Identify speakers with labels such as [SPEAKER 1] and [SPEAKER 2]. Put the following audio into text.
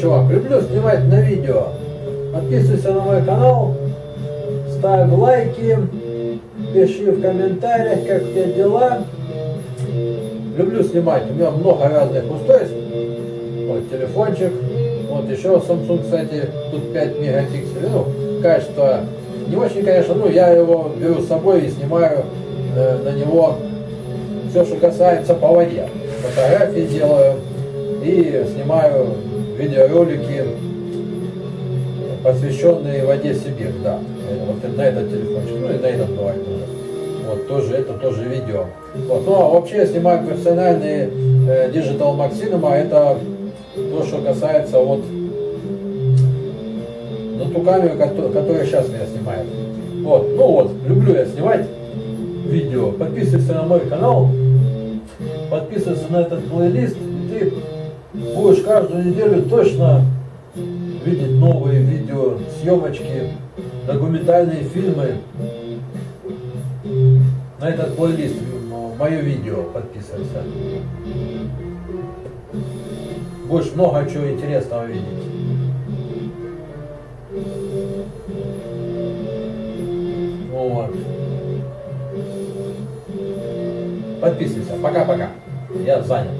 [SPEAKER 1] чувак. Люблю снимать на видео. Подписывайся на мой канал, ставь лайки, пиши в комментариях, как у тебя дела. Люблю снимать. У меня много разных устройств. Вот телефончик. Вот еще Samsung, кстати, тут 5 мегапикселей. Ну, качество не очень, конечно, ну, я его беру с собой и снимаю э, на него все, что касается по воде. Фотографии делаю и снимаю видеоролики, посвященные воде Сибирь, да. Вот на этот телефончик, ну и на этот бывает тоже. Вот тоже, это тоже видео. Вот. Ну а вообще я снимаю профессиональные э, Digital Maximum, это то, что касается вот на ту камеру, которая сейчас меня снимает. Вот, ну вот, люблю я снимать видео. Подписывайся на мой канал, подписывайся на этот плейлист, и ты будешь каждую неделю точно видеть новые видео, съемочки, документальные фильмы. На этот плейлист, мое видео подписывайся. Будешь много чего интересного видеть. Вот. Подписывайся. Пока-пока. Я занят.